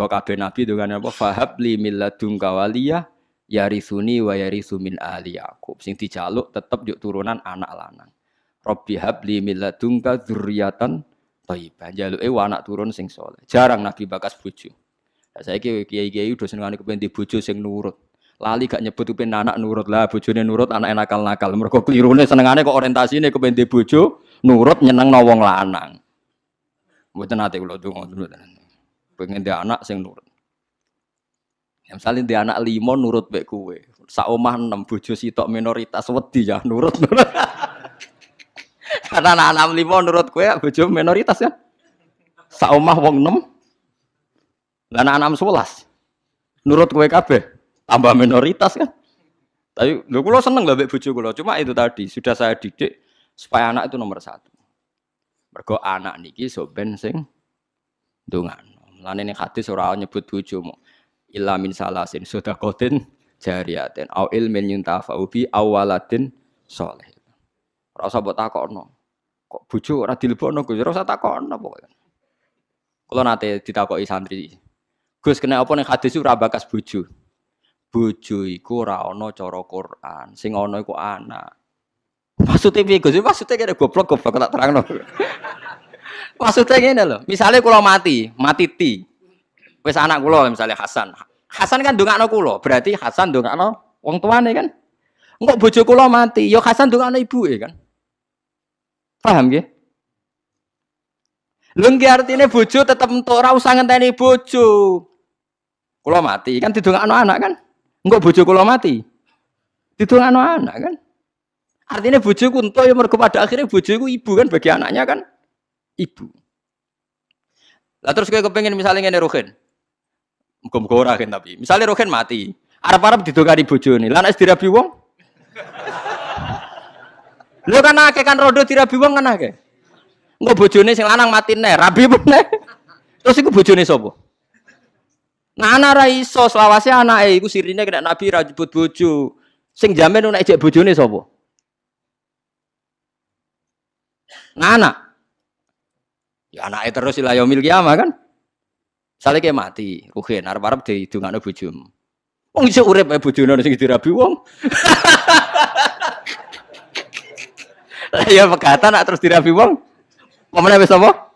Mergo kabeh nabi dongane apa fahab li milladunka waliyah yarisuni wa yarisu min ali Yakub. Sing dijaluk tetep yuk turunan anak lanang. Rabbi habli milladunka dzurriatan thayyibah. Jaluke anak turun sing soleh. Jarang nabi bakas bojo. Lah saiki kiai-kiai udah senengane kepen di bojo sing nurut. Lali gak nyebut kepen anak nurut lah, bojone nurut anak nakal-nakal. Mergo klirune senengane kok orientasine kepen di bojo nurut nyenengno wong lanang. Mboten nate kula donga mboten pengen dia anak sing nurut. Ya, misalnya dia anak limo nurut baik kue, saomah enam bojo sitok minoritas wedi ya nurut. Karena anak enam limo nurut kue bojo minoritas ya. Saomah wong enam, dan anak enam sebelas nurut kue kabe tambah minoritas kan. Tapi lu kulo seneng lah baik bojo kulo, cuma itu tadi sudah saya didik supaya anak itu nomor satu. Mergo anak niki soben sing dungan. Lane ning hadis ora nyebut bojomu. Illa min salasin sedaqatin jariyatin au ilmin yuntafa'u bi awaladin saleh. Ora usah mbok takokno. Kok bojo ora dilebokno Gus? Ora usah takokno pokoke. Kula nate ditakoki santri. Gus kena apa ning hadis ora bakas bojo. Bojo iku ora cara Quran, sing ana iku anak. Maksudnya piye Gus? Maksudnya kene goblok goblok tak terangno. Maksudnya gini loh, misalnya kalau mati, mati ti, wes anak kulo misalnya Hasan, Hasan kan anak kulo, berarti Hasan anak wong tuane kan. Enggak bojo kulo mati, yo Hasan anak ibu ya kan. Paham ya? Lengki artinya bojo tetap untuk ora usah ngenteni bojo. Kulo mati kan anak anak kan. Enggak bojo kulo mati. anak anak kan. Artinya bojo entuk ya mergo pada akhirnya bojo ku ibu kan bagi anaknya kan ibu. Lah terus gue kepengen misalnya ngene Rohin. Muga-muga ora tapi. Misalnya Rohin mati, arep-arep didongani bojone. Lah nek dirabi wong? Lho kan akeh kan rodo dirabi wong kan akeh. Engko bojone sing lanang mati nih, rabi meneh. Terus iku bojone sapa? Nah anak ra iso selawase anake iku sirine kena nabi ra jebut bojo. Sing jamin nek ejek bojone sapa? Nah anak Ya anaknya terus ilah yaumil kiamah kan. Misalnya kayak mati, ruhin, arep-arep di dungane bojomu. Wong iso urip ae bojone sing dirabi wong. Ya nak terus dirabi wong. Pemene wis apa?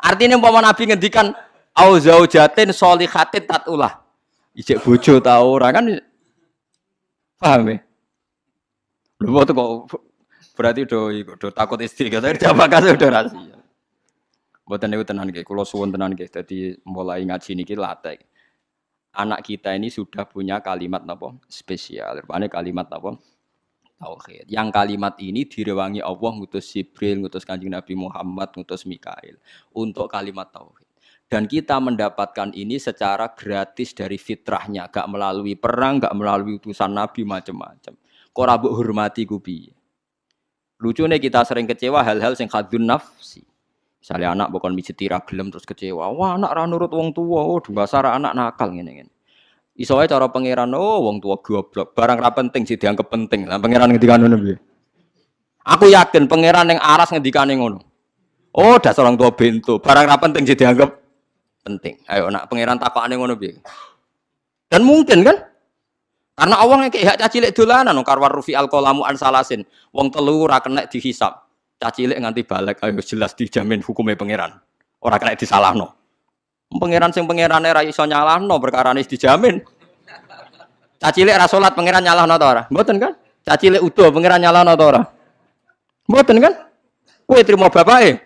Artinya umpama Nabi ngendikan au zaujatin sholihatin tatulah. Ijek bojo ta ora kan paham ya? Lho kok berarti do, do takut istri kata jawab kasih udah rahasia. Mboten niku tenan nggih, kula suwun tenan nggih. Dadi mulai ngaji niki latih. Anak kita ini sudah punya kalimat napa spesial. Rupane kalimat napa tauhid. Yang kalimat ini direwangi Allah ngutus Jibril, ngutus Kanjeng Nabi Muhammad, ngutus Mikail untuk kalimat tauhid. Dan kita mendapatkan ini secara gratis dari fitrahnya, gak melalui perang, gak melalui utusan Nabi macam-macam. Kok rabuk hormati kubi. Lucunya kita sering kecewa hal-hal yang khadun nafsi. Misalnya anak bukan mijeti gelem terus kecewa. Wah, anak ra nurut wong tua. Oh, dasar anak nakal ngene ngene. Iso cara pangeran oh wong tua goblok. Barang ra penting sih dianggap penting. Lah pangeran ngendikane ngono piye? Aku yakin pangeran yang aras ngendikane ngono. Oh, dasar orang tua bento. Barang ra penting sih dianggap penting. Ayo nak pangeran takokane ngono piye? Dan mungkin kan? Karena awang kayak hak cacilik dolanan karwar rufi alkolamu ansalasin. Wong telu ra kena dihisap cacilik nganti balik ayo jelas dijamin hukumnya pangeran. Orang kena disalahno. Pangeran sing pangerane ra iso nyalahno perkara ini dijamin. Cacilik ra salat pangeran nyalahno ta ora? Mboten kan? Cacilik utuh pangeran nyalahno ta ora? Mboten kan? Kowe trimo bapake?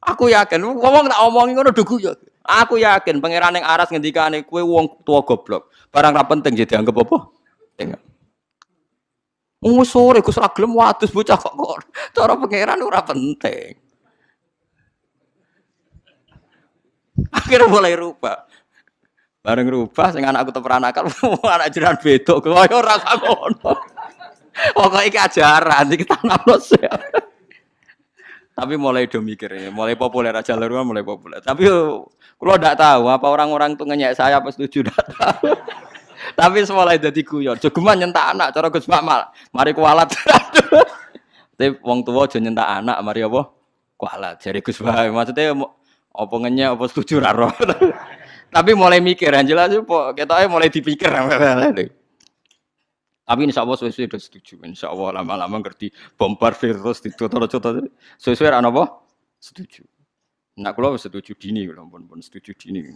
Aku yakin ngomong tak omongi ngono dugu ya. Aku yakin pangeran yang aras ngendikane kowe wong tua goblok. Barang ra penting jadi anggap apa? Tengok. Oh sore Gus Raglem wadus bocah kok cara pangeran ora penting. Akhirnya mulai rubah. Bareng rubah sing anakku teperanakan anak jiran bedok kaya ora ngono. Pokoke iki ajaran iki tanamno Tapi mulai do mikir ya, mulai populer aja rumah mulai populer. Tapi kalau tidak tahu apa orang-orang tuh ngenyek saya apa setuju tahu. Tapi semula jadi guyon. Jogeman nyentak anak cara Gus Mamal. Mari kualat. Tapi wong tua aja nyentak anak mari apa? Kualat. Jadi Gus Bae maksudnya Apa ngenyek apa setuju ra roh. Tapi mulai mikir yang jelas kok ketoknya mulai dipikir. Tapi insya Allah sesuai sudah setuju. Insya Allah lama-lama ngerti bombardir terus ditutur-tutur. Sesuai ana apa? Setuju. Nak kula setuju dini kula pun pun setuju dini.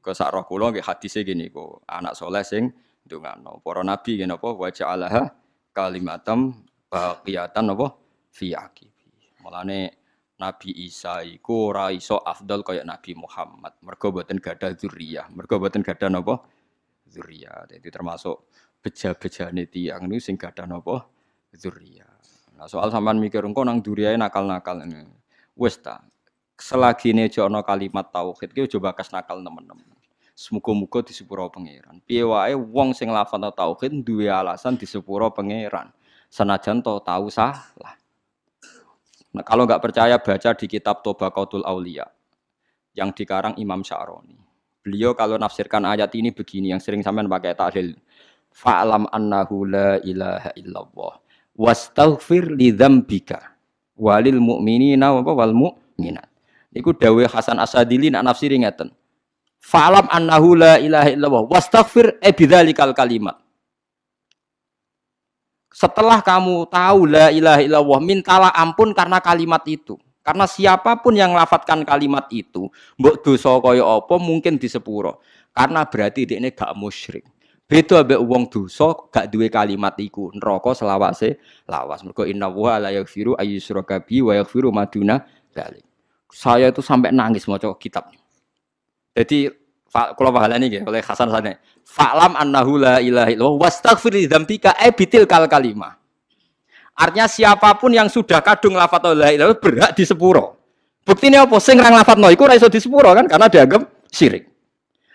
Ke sak roh kula nggih hadise gini kok anak soleh sing ndongano. Para nabi ngene apa wa ja'alaha kalimatam baqiyatan apa fi aqibi. Mulane Nabi Isa iku ora iso afdal kaya Nabi Muhammad. Mergo boten gadah dzurriyyah. Mergo boten gadah napa? Dzurriyyah. Jadi termasuk beja-bejane tiyang niku sing gadah napa? Dzurriyyah. Nah, soal sampean mikir engko nang duriyae nakal-nakal. Wis ta. Selagi ini jono kalimat tauhid ki coba kas nakal teman-teman. Semoga-moga di sepuro pangeran. Piye wae wong sing lafal tauhid duwe alasan di sepuro pangeran. Senajan to tahu salah. Nah, kalau nggak percaya baca di kitab Tobaqatul Aulia yang dikarang Imam Sya'roni. Beliau kalau nafsirkan ayat ini begini yang sering sampean pakai tahlil. Fa'lam annahu la ilaha illallah wastaghfir li dzambika walil mu'minina wa wal mu'minat. Iku dawuh Hasan Asadili nak nafsiri ngeten. Fa'lam annahu la ilaha illallah wastaghfir e bidzalikal kalimat. Setelah kamu tahu la ilaha illallah, mintalah ampun karena kalimat itu. Karena siapa pun yang lafatkan kalimat itu, mbok dosa kaya apa mungkin di sepuro. Karena berarti ini gak musyrik. Beda ambek wong dosa gak duwe kalimat iku. Neraka selawase lawas. Mergo inna wa la yaghfiru ayyusyraka bi wa yaghfiru maduna dzalik. Saya itu sampai nangis maca kitab. Jadi kalau pahala ini oleh Hasan sana. Fa'lam annahu la ilaha illallah wastaghfir li dzambika e bitil kal kalimah. Artinya siapa pun yang sudah kadung lafat la ilaha berhak di sepuro. Buktinya apa? Sing rang lafat no iku ora iso di sepuro kan karena dianggap syirik.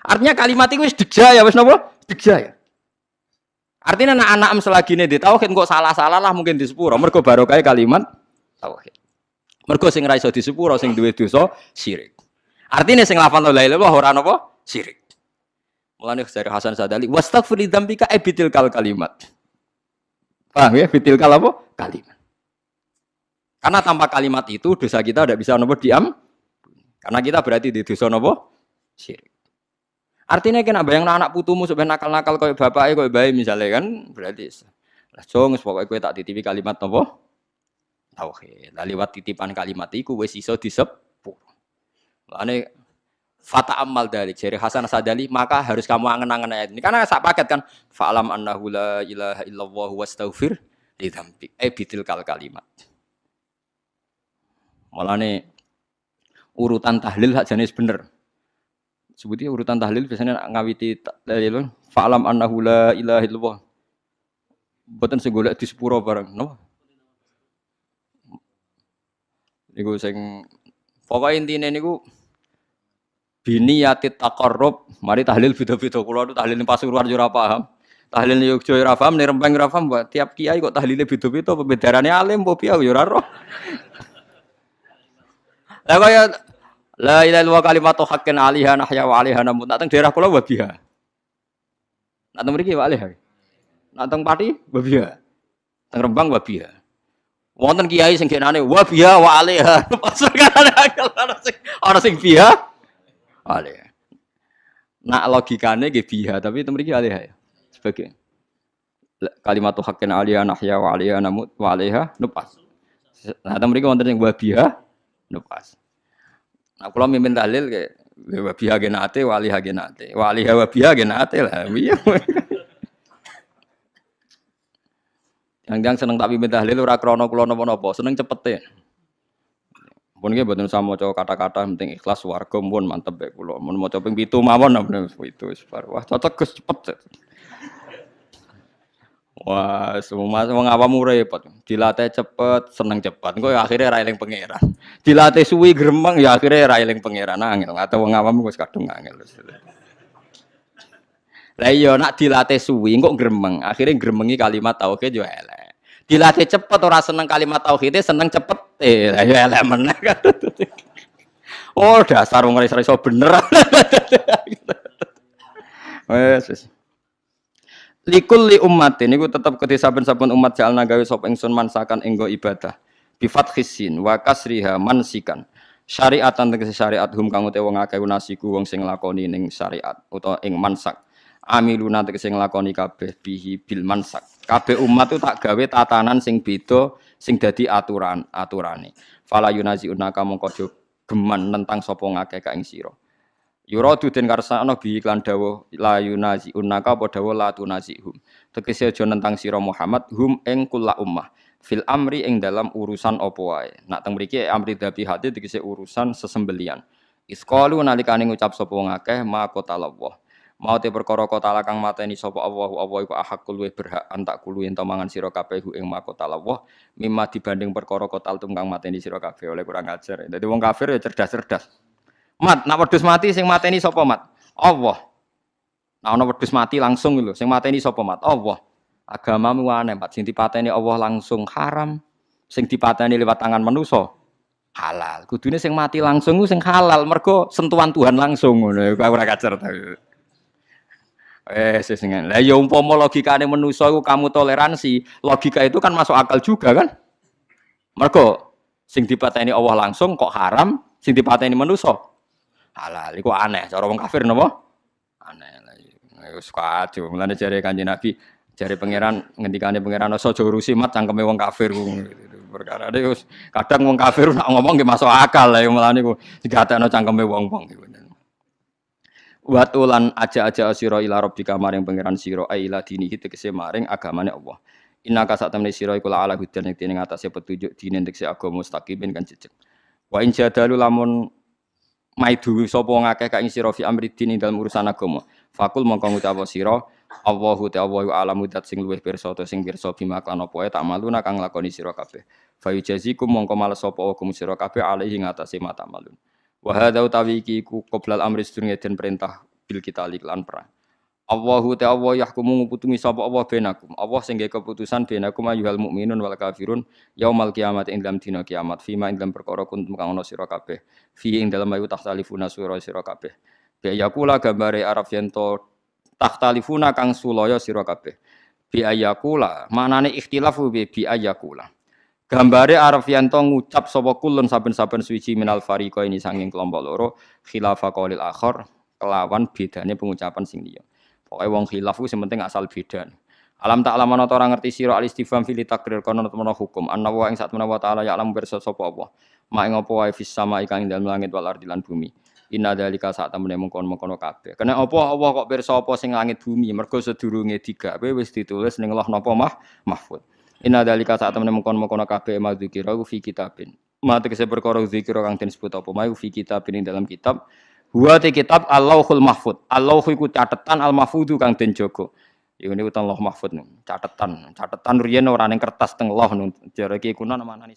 Artinya kalimat itu wis ya wis napa? ya. Artinya anak-anak selagi ini di tauhid kok salah-salah lah mungkin di sepuro. Mergo barokah kalimat tauhid. Mergo sing ra iso di sepuro sing duwe dosa syirik. Artinya sing lafal la ilaha illallah ora napa? Syirik. Mulane dari Hasan Sadali, wastaghfir li dzambika ebitil kal kalimat. Paham ya? Bitil kal apa? Kalimat. Karena tanpa kalimat itu dosa kita tidak bisa nopo diam. Karena kita berarti di dosa nopo syirik. Artinya kena bayang anak putumu sebenarnya nakal-nakal kau bapaknya kau bayi misalnya kan berarti lah jong pokoknya kau tak titipi kalimat nopo tauhid. Lah lewat titipan kalimat itu wes iso disepur. Lane fata amal dari jari Hasan Sadali maka harus kamu angen-angen ayat ini. Karena saya paket kan fa'lam annahu la ilaha illallah wastaghfir li dzambik. Eh bitil kal kalimat. Nih urutan tahlil hak jenis bener. Sebutnya urutan tahlil biasanya ngawiti tahlil. Fa'lam annahu la ilaha illallah. Boten sing golek di sepuro bareng no niku sing pokoknya intinya niku bini yatit takarrub mari tahlil video-video kula itu tahlil pasuruan yo ora paham. Tahlil Yogyo yo ora paham nek rempeng ora paham. Tiap kiai kok tahlile beda-beda pembedarane alim apa piye yo ora roh. Lah kaya la ilaha illallah kalimatu haqqin alaiha nahya wa alaiha namun tak teng daerah kula wabiha nak teng mriki wa alaiha nak teng pati wabiha teng rembang wabiha wonten kiai sing genane wabiha wa alaiha pas ana sing ana sing biha alih. Nak logikane nggih biha, tapi itu mriki alih ya. Sebagai kalimat haqqin aliyah nahya wa aliyah namut wa alaiha nupas. Nah, itu mriki wonten sing wa biha nupas. Nah, kula mimpin dalil kayak wa biha genate wa alaiha genate. Wa alaiha wa biha genate lah. Iya. Yang-yang seneng tak pimpin tahlil ora krana kula napa-napa, seneng cepet ya. Pun nggih mboten usah maca kata-kata penting ikhlas warga pun mantep bae kula. Mun maca ping 7 mawon itu wis Wah cocok Gus cepet. Wah, semua wong awam repot. Dilatih cepet, seneng cepet. Engko ya akhirnya ra eling pangeran. Dilatih suwi gremeng ya akhirnya ra eling pangeran angel. Atau wong awam wis kadung angel. Lah iya nak dilatih suwi kok gremeng. Akhirnya gremengi kalimat tauhid yo elek. Dilatih cepet orang seneng kalimat tauhid seneng cepet. Eh, ya elek meneh kan. Oh, dasar wong iso iso bener. Wes wes. Likul li ummatin niku tetep kedhe saben-saben umat jalna gawe sop ingsun mansakan enggo ibadah. Bi fathisin wa kasriha mansikan. syariatan tegese syariat hum kang utawa wong akeh nasiku wong sing lakoni ning syariat utawa ing mansak amiluna tegese nglakoni kabeh bihi bil mansak kabeh umat itu tak gawe tatanan sing beda sing dadi aturan aturane fala yunazi unaka mongko aja geman tentang sapa ngakeh ka ing sira Yuradu den karsana bi iklan dawuh la yunazi unaka apa dawuh la tunazihum tegese aja nentang sira Muhammad hum ing kula ummah fil amri ing dalam urusan apa wae. Nak teng mriki amri dabi hati tegese urusan sesembelian. Isqalu nalikane ngucap sapa wong akeh ma qatallah. Mau te perkara kota kang mateni sapa Allah Allah iku ahakul luwih berhak antak kulu yen mangan sira kabeh ing ma qatallah mimma dibanding perkara kotal tum kang mateni sira kabeh oleh kurang ajar. Dadi wong kafir ya cerdas-cerdas. Mat, nak wedhus mati sing mateni sapa mat? Allah. Nah ana wedhus mati langsung lho, sing mateni sapa mat? Allah. Agamamu aneh, Pak. Sing dipateni Allah langsung haram, sing dipateni lewat tangan manusia halal. Kudune sing mati langsung sing halal, mergo sentuhan Tuhan langsung ngono. Ora kacer. Eh, sesingen. Lah ya umpama logikane manusa iku kamu toleransi, logika itu kan masuk akal juga kan? Mergo sing dipateni Allah langsung kok haram, sing dipateni manusa halal. Iku aneh. Cara wong kafir napa? Aneh. Iya. wis kacau. Mulane jare Kanjeng Nabi Jari pangeran ngendikane pangeran aja urusi mat cangkeme wong kafir perkara ini kadang wong kafir nak ngomong masuk akal lah malah niku digatekno cangkeme wong-wong Wat ulan aja-aja sira ila rabbika maring pangeran sira aila dini tegese maring agamane Allah. Inna ka sak temne sira iku ala hudan ing dene ngatasé petunjuk dine tegese agama mustaqimin kan jejeg. Wa in jadalu lamun maidu sapa ngakeh ka ing sira fi amri dini dalam urusan agama. Fakul mongko ngucap sira Allahu ta Allahu alamu dat sing luwih pirsa to sing pirsa bima kan apa tak maluna kang lakoni sira kabeh. Fa yujazikum mongko males sapa hukum sira kabeh alaihi ngatasi mata malun. Wa hadza utawi iki ku qoblal amri sedurunge den perintah bil kita lan perang. Allahu ta Allah yahkumu nguputungi sapa Allah benakum. Allah sing keputusan benakum ayyuhal mukminun wal kafirun yaumal kiamat ing dalam dina kiamat fima ing dalam perkara kuntum kang ana sira kabeh. Fi ing dalam ayu tahtalifuna sura sira kabeh. Bi yakula gambare Arab yen tahtalifuna kang sulaya sira kabeh bi ayakula manane ikhtilafu bi bi ayakula gambare araf yanto ngucap sapa kulun saben-saben suci minal fariqa ini sanging kelompok loro khilafa qaulil akhir kelawan bedane pengucapan sing liya pokoke wong khilaf ku penting asal beda Alam tak alam ana ora ngerti sira al istifham fil takrir kono temen hukum anna wa ing sak menawa taala ya alam bersa sapa apa mak ing apa wae fis sama ikang ing dalem langit wal lan bumi Inna dalika saat temene mengkon-mengkono kabeh. Kena apa Allah kok pirsa apa sing langit bumi? Mergo sedurunge digawe wis ditulis ning Allah napa mah mahfud. Inna dalika saat temene mengkon-mengkono kabeh madzikira fi kitabin. Ma tegese perkara zikira kang den sebut apa mau fi kitabin dalam kitab. Huwa te kitab Allahul Mahfud. Allah iku catetan al mahfudu kang den jaga. Iku niku Allah Mahfud nih, catetan. Catetan riyen ora ning kertas teng Allah ning jare iki kuna namane